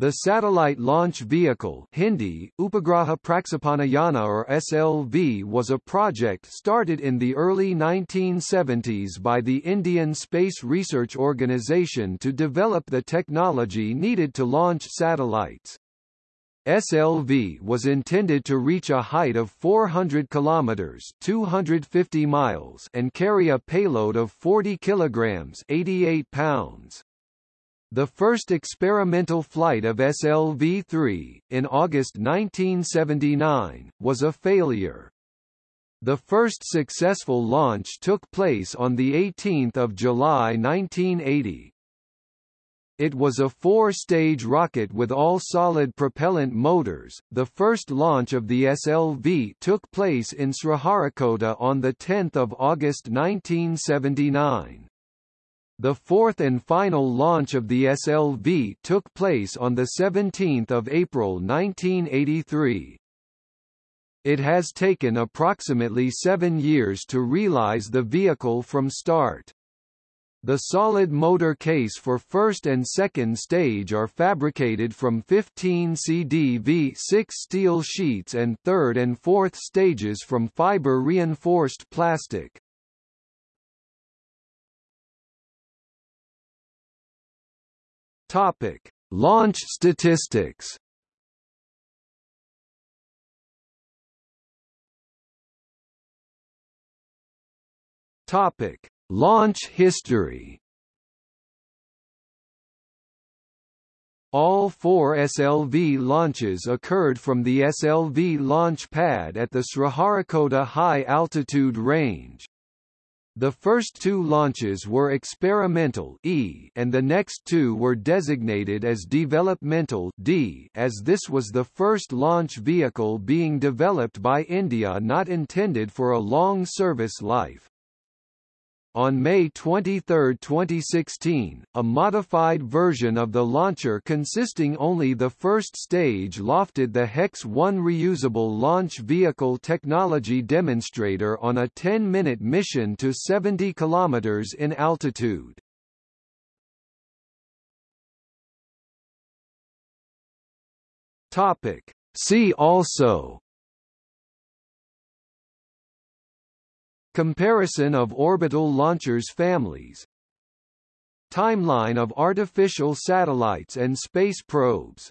The Satellite Launch Vehicle Hindi, Upagraha or SLV was a project started in the early 1970s by the Indian Space Research Organisation to develop the technology needed to launch satellites. SLV was intended to reach a height of 400 kilometers (250 miles) and carry a payload of 40 kilograms (88 pounds). The first experimental flight of SLV-3, in August 1979, was a failure. The first successful launch took place on 18 July 1980. It was a four-stage rocket with all-solid propellant motors. The first launch of the SLV took place in Sriharikota on 10 August 1979. The fourth and final launch of the SLV took place on 17 April 1983. It has taken approximately seven years to realize the vehicle from start. The solid motor case for first and second stage are fabricated from 15 CDV6 steel sheets and third and fourth stages from fiber-reinforced plastic. Topic: Launch statistics. Topic: Launch history. All four SLV launches occurred from the SLV launch pad at the Sriharikota High Altitude Range. The first two launches were experimental E and the next two were designated as developmental D as this was the first launch vehicle being developed by India not intended for a long service life. On May 23, 2016, a modified version of the launcher consisting only the first stage lofted the HEX-1 reusable launch vehicle technology demonstrator on a 10-minute mission to 70 km in altitude. See also Comparison of orbital launchers families. Timeline of artificial satellites and space probes